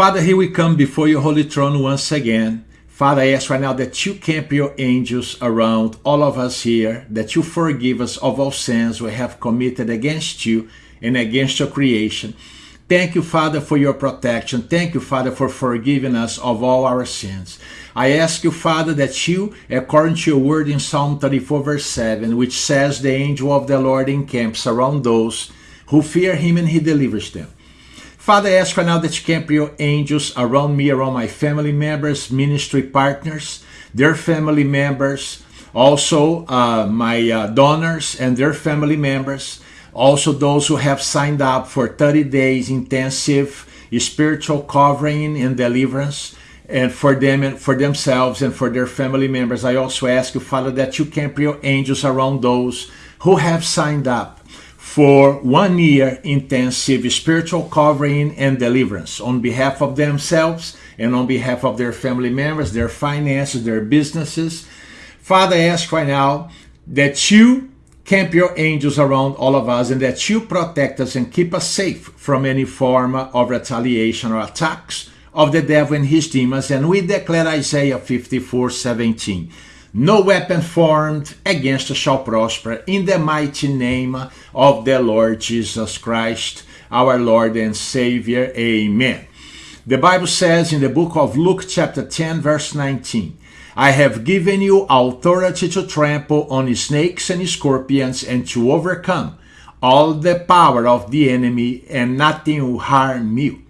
Father, here we come before your holy throne once again. Father, I ask right now that you camp your angels around all of us here, that you forgive us of all sins we have committed against you and against your creation. Thank you, Father, for your protection. Thank you, Father, for forgiving us of all our sins. I ask you, Father, that you, according to your word in Psalm 34, verse 7, which says, The angel of the Lord encamps around those who fear him and he delivers them. Father, I ask right now that you camp your angels around me, around my family members, ministry partners, their family members, also uh, my uh, donors and their family members, also those who have signed up for 30 days intensive spiritual covering and deliverance and for them and for themselves and for their family members. I also ask you, Father, that you camp your angels around those who have signed up for one year intensive spiritual covering and deliverance on behalf of themselves and on behalf of their family members, their finances, their businesses. Father, I ask right now that you camp your angels around all of us and that you protect us and keep us safe from any form of retaliation or attacks of the devil and his demons. And we declare Isaiah 54 17 no weapon formed against us shall prosper in the mighty name of the Lord Jesus Christ, our Lord and Savior. Amen. The Bible says in the book of Luke, chapter 10, verse 19, I have given you authority to trample on snakes and scorpions and to overcome all the power of the enemy, and nothing will harm you.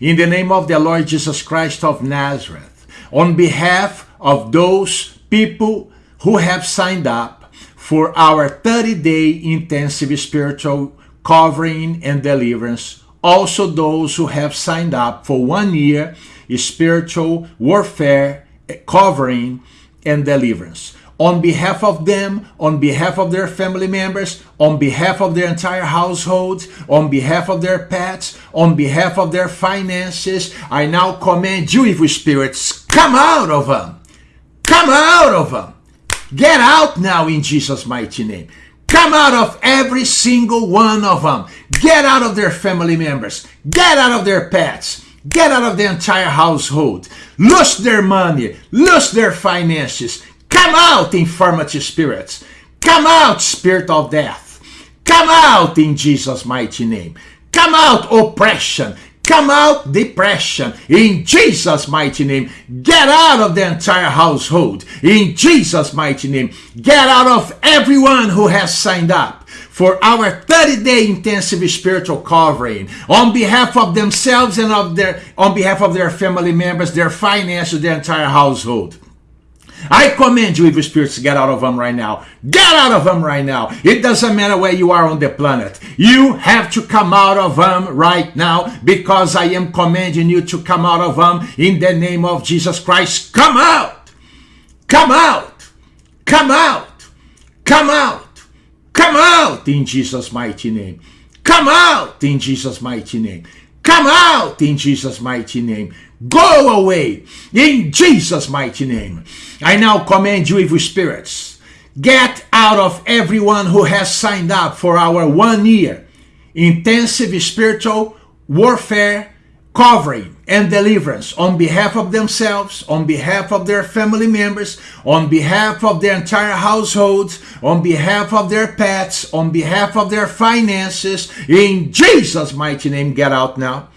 In the name of the Lord Jesus Christ of Nazareth, on behalf of those people who have signed up for our 30 day intensive spiritual covering and deliverance. Also, those who have signed up for one year spiritual warfare eh, covering and deliverance. On behalf of them, on behalf of their family members, on behalf of their entire household, on behalf of their pets, on behalf of their finances, I now command you, evil spirits, come out of them Come out of them. Get out now in Jesus' mighty name. Come out of every single one of them. Get out of their family members. Get out of their pets. Get out of the entire household. Lose their money. Lose their finances. Come out, infirmity spirits. Come out, spirit of death. Come out in Jesus' mighty name. Come out, oppression. Come out depression in Jesus' mighty name. Get out of the entire household in Jesus' mighty name. Get out of everyone who has signed up for our 30 day intensive spiritual covering on behalf of themselves and of their on behalf of their family members, their finances, their entire household. I command you, evil spirits, to get out of them right now. Get out of them right now. It doesn't matter where you are on the planet. You have to come out of them right now because I am commanding you to come out of them in the name of Jesus Christ. Come out. Come out. Come out. Come out. Come out in Jesus' mighty name. Come out in Jesus' mighty name. Come out in Jesus' mighty name. Go away in Jesus' mighty name. I now command you, evil spirits, get out of everyone who has signed up for our one year intensive spiritual warfare covering and deliverance on behalf of themselves, on behalf of their family members, on behalf of their entire households, on behalf of their pets, on behalf of their finances. In Jesus' mighty name, get out now.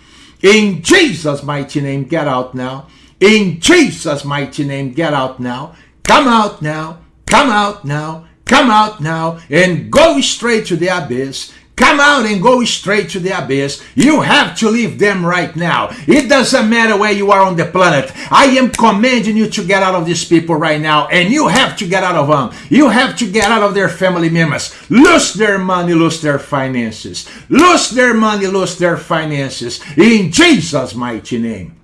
In Jesus' mighty name, get out now. In Jesus' mighty name, get out now. Come out now. Come out now. Come out now and go straight to the abyss. Come out and go straight to the abyss. You have to leave them right now. It doesn't matter where you are on the planet. I am commanding you to get out of these people right now, and you have to get out of them. You have to get out of their family members. Lose their money, lose their finances. Lose their money, lose their finances. In Jesus' mighty name.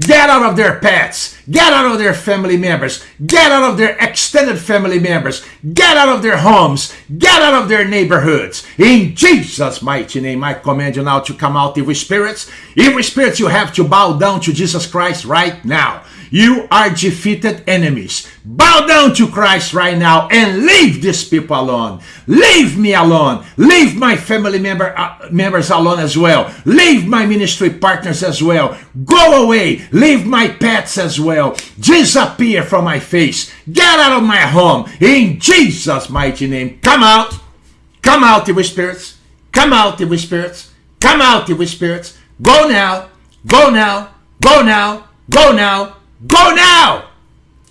Get out of their pets. Get out of their family members. Get out of their extended family members. Get out of their homes. Get out of their neighborhoods. In Jesus' mighty name, I command you now to come out, evil spirits. Evil spirits, you have to bow down to Jesus Christ right now. You are defeated enemies. Bow down to Christ right now and leave these people alone. Leave me alone. Leave my family member uh, members alone as well. Leave my ministry partners as well. Go away. Leave my pets as well. Disappear from my face. Get out of my home. In Jesus' mighty name. Come out. Come out, evil spirits. Come out, evil spirits. Come out, evil spirits. Go now. Go now. Go now. Go now. Go now.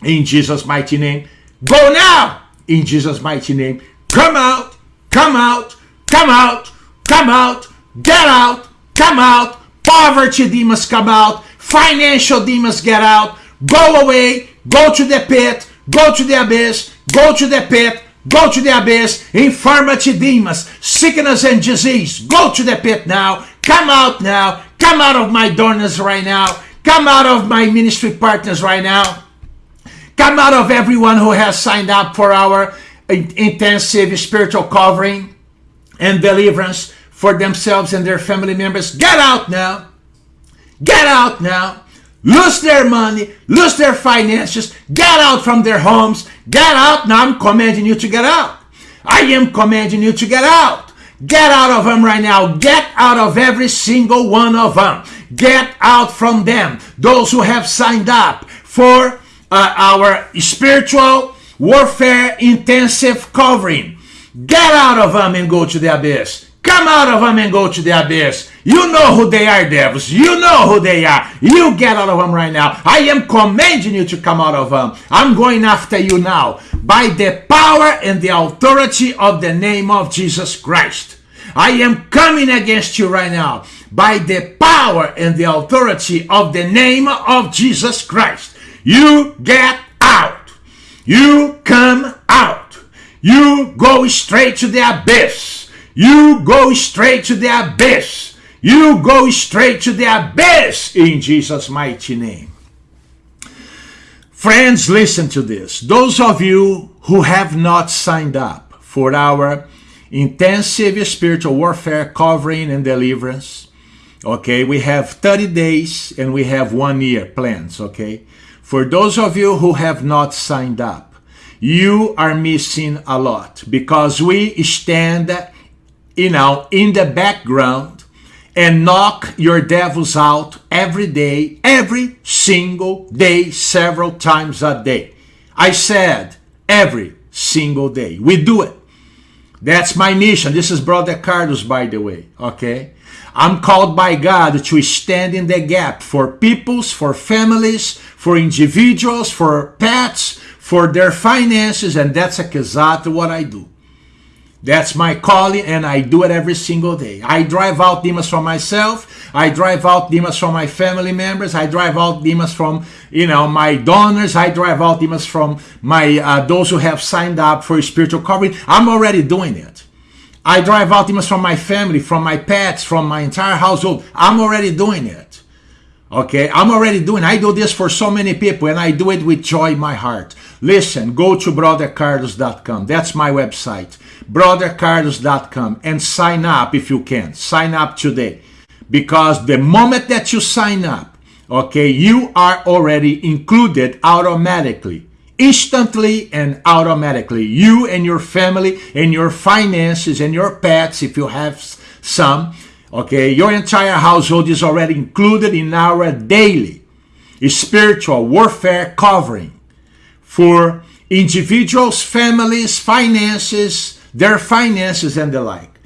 In Jesus' mighty name. Go now. In Jesus' mighty name. Come out. Come out. Come out. Come out. Get out. Come out. Poverty demons come out. Financial demons get out. Go away. Go to the pit. Go to the abyss. Go to the pit. Go to the abyss. Infirmity demons. Sickness and disease. Go to the pit now. Come out now. Come out of my darkness right now. Come out of my ministry partners right now. Come out of everyone who has signed up for our intensive spiritual covering and deliverance for themselves and their family members. Get out now. Get out now. Lose their money, lose their finances, get out from their homes. Get out now. I'm commanding you to get out. I am commanding you to get out. Get out of them right now. Get out of every single one of them. Get out from them. Those who have signed up for uh, our spiritual warfare intensive covering. Get out of them and go to the abyss. Come out of them and go to the abyss. You know who they are, devils. You know who they are. You get out of them right now. I am commanding you to come out of them. I'm going after you now by the power and the authority of the name of Jesus Christ. I am coming against you right now by the power and the authority of the name of Jesus Christ. You get out. You come out. You go straight to the abyss. You go straight to the abyss. You go straight to the abyss in Jesus' mighty name. Friends, listen to this. Those of you who have not signed up for our intensive spiritual warfare covering and deliverance, okay, we have 30 days and we have one year plans, okay? For those of you who have not signed up, you are missing a lot because we stand, you know, in the background and knock your devils out every day, every single day, several times a day. I said every single day. We do it. That's my mission. This is Brother Carlos, by the way, okay? I'm called by God to stand in the gap for peoples, for families, for individuals, for pets, for their finances, and that's exactly what I do. That's my calling, and I do it every single day. I drive out demons from myself. I drive out demons from my family members. I drive out demons from, you know, my donors. I drive out demons from my uh, those who have signed up for spiritual covering. I'm already doing it. I drive out demons from my family, from my pets, from my entire household. I'm already doing it. Okay, I'm already doing. I do this for so many people, and I do it with joy in my heart. Listen, go to brothercarlos.com. That's my website brothercarlos.com and sign up if you can. Sign up today. Because the moment that you sign up, okay, you are already included automatically, instantly and automatically. You and your family and your finances and your pets, if you have some, okay, your entire household is already included in our daily spiritual warfare covering for individuals, families, finances, their finances and the like.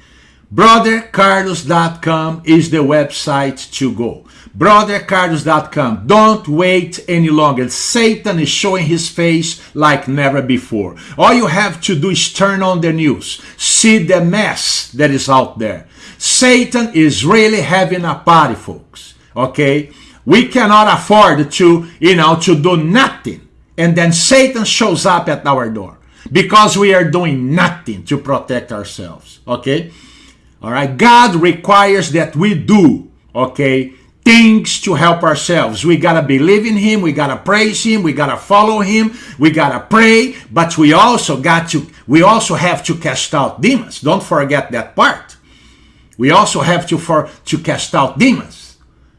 BrotherCarlos.com is the website to go. BrotherCarlos.com. Don't wait any longer. Satan is showing his face like never before. All you have to do is turn on the news. See the mess that is out there. Satan is really having a party, folks. Okay? We cannot afford to, you know, to do nothing. And then Satan shows up at our door because we are doing nothing to protect ourselves. Okay? All right? God requires that we do, okay, things to help ourselves. We got to believe in him, we got to praise him, we got to follow him, we got to pray, but we also got to we also have to cast out demons. Don't forget that part. We also have to for to cast out demons.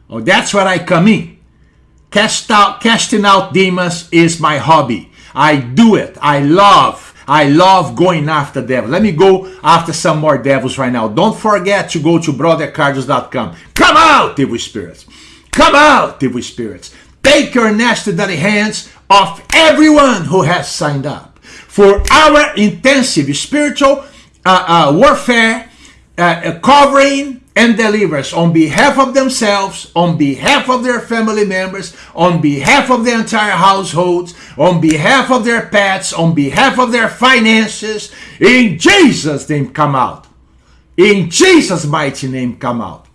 Oh, that's where I come in. Cast out, casting out demons is my hobby. I do it. I love I love going after devils. Let me go after some more devils right now. Don't forget to go to brothercarlos.com. Come out, evil spirits. Come out, evil spirits. Take your nasty dirty hands off everyone who has signed up for our intensive spiritual uh, uh, warfare, uh, covering and delivers on behalf of themselves, on behalf of their family members, on behalf of the entire households, on behalf of their pets, on behalf of their finances. In Jesus' name, come out. In Jesus' mighty name, come out.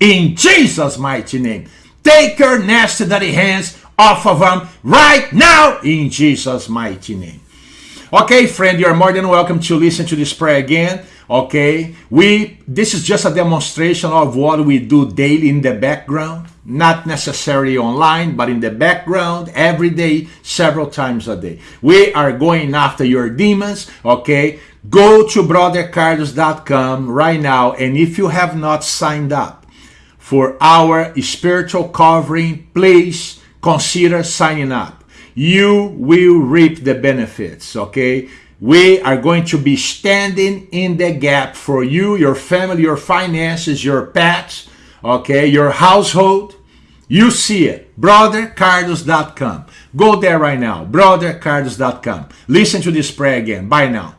In Jesus' mighty name. Take your nasty dirty hands off of them right now in Jesus' mighty name. Okay, friend, you're more than welcome to listen to this prayer again. Okay, we this is just a demonstration of what we do daily in the background, not necessarily online, but in the background every day, several times a day. We are going after your demons. Okay, go to brothercarlos.com right now, and if you have not signed up for our spiritual covering, please consider signing up you will reap the benefits, okay? We are going to be standing in the gap for you, your family, your finances, your pets, okay, your household. You see it, brothercarlos.com. Go there right now, brothercarlos.com. Listen to this prayer again. Bye now.